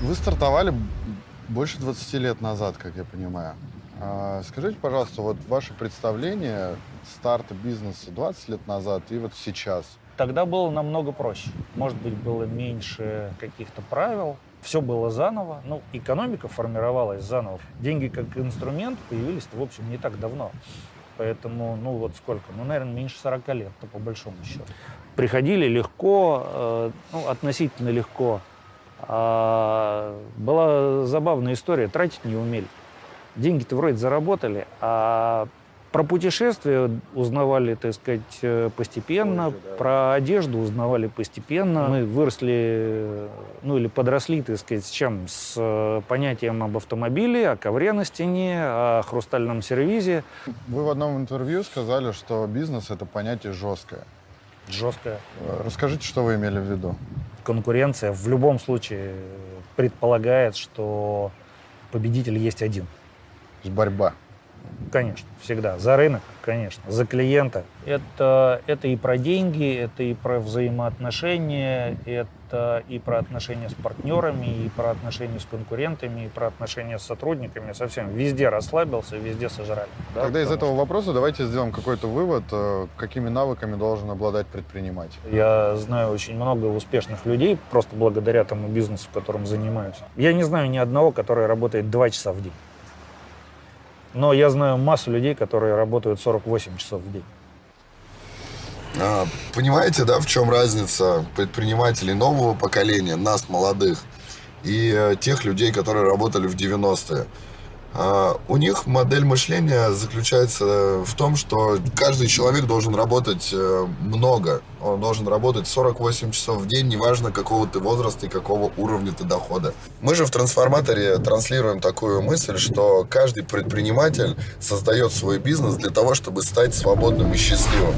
Вы стартовали больше 20 лет назад, как я понимаю. А, скажите, пожалуйста, вот ваше представление старта бизнеса 20 лет назад и вот сейчас. Тогда было намного проще. Может быть, было меньше каких-то правил, все было заново. Ну, экономика формировалась заново. Деньги как инструмент появились, в общем, не так давно. Поэтому, ну вот сколько? Ну, наверное, меньше 40 лет, то по большому счету. Приходили легко, э, ну, относительно легко. А, была забавная история, тратить не умели. Деньги-то вроде заработали, а про путешествия узнавали, так сказать, э, постепенно, Позже, да. про одежду узнавали постепенно. Мы выросли, ну или подросли, так сказать, с чем? С э, понятием об автомобиле, о ковре на стене, о хрустальном сервизе. Вы в одном интервью сказали, что бизнес — это понятие жесткое. Жесткая Э, Расскажите, что вы имели в виду? Конкуренция в любом случае предполагает, что победитель есть один. Борьба. Конечно, всегда. За рынок, конечно, за клиента. Это, это и про деньги, это и про взаимоотношения, это и про отношения с партнерами, и про отношения с конкурентами, и про отношения с сотрудниками. Совсем везде расслабился, везде сожрали. да, Тогда из этого вопроса давайте сделаем какой-то вывод, э, какими навыками должен обладать предприниматель. что Я знаю очень много успешных людей, просто благодаря тому бизнесу, которым занимаюсь. Я не знаю ни одного, который работает два часа в день. Но я знаю массу людей, которые работают 48 часов в день. А, Понимаете, да, в чем разница предпринимателей нового поколения, нас, молодых, и э, тех людей, которые работали в 90-е? А, У них модель мышления заключается в том, что каждый человек должен работать э, много. Он должен работать 48 часов в день, неважно какого ты возраста и какого уровня ты дохода. Мы же в трансформаторе транслируем такую мысль, что каждый предприниматель создает свой бизнес для того, чтобы стать свободным и счастливым.